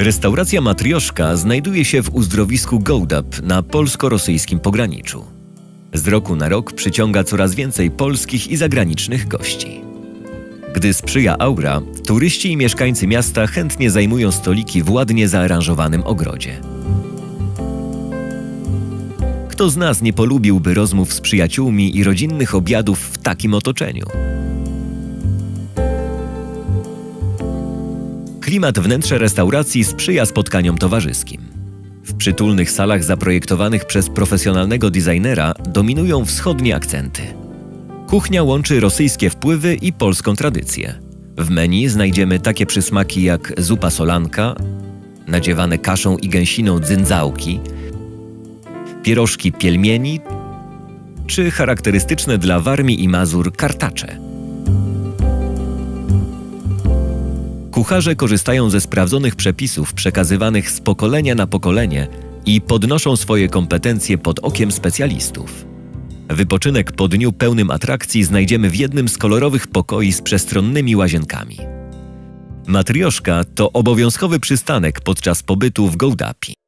Restauracja Matrioszka znajduje się w uzdrowisku Gołdap na polsko-rosyjskim pograniczu. Z roku na rok przyciąga coraz więcej polskich i zagranicznych gości. Gdy sprzyja aura, turyści i mieszkańcy miasta chętnie zajmują stoliki w ładnie zaaranżowanym ogrodzie. Kto z nas nie polubiłby rozmów z przyjaciółmi i rodzinnych obiadów w takim otoczeniu? Klimat wnętrza restauracji sprzyja spotkaniom towarzyskim. W przytulnych salach zaprojektowanych przez profesjonalnego designera dominują wschodnie akcenty. Kuchnia łączy rosyjskie wpływy i polską tradycję. W menu znajdziemy takie przysmaki jak zupa solanka, nadziewane kaszą i gęsiną dzyndzałki, pierożki pielmieni czy charakterystyczne dla Warmii i Mazur kartacze. Kucharze korzystają ze sprawdzonych przepisów przekazywanych z pokolenia na pokolenie i podnoszą swoje kompetencje pod okiem specjalistów. Wypoczynek po dniu pełnym atrakcji znajdziemy w jednym z kolorowych pokoi z przestronnymi łazienkami. Matrioszka to obowiązkowy przystanek podczas pobytu w Gołdapi.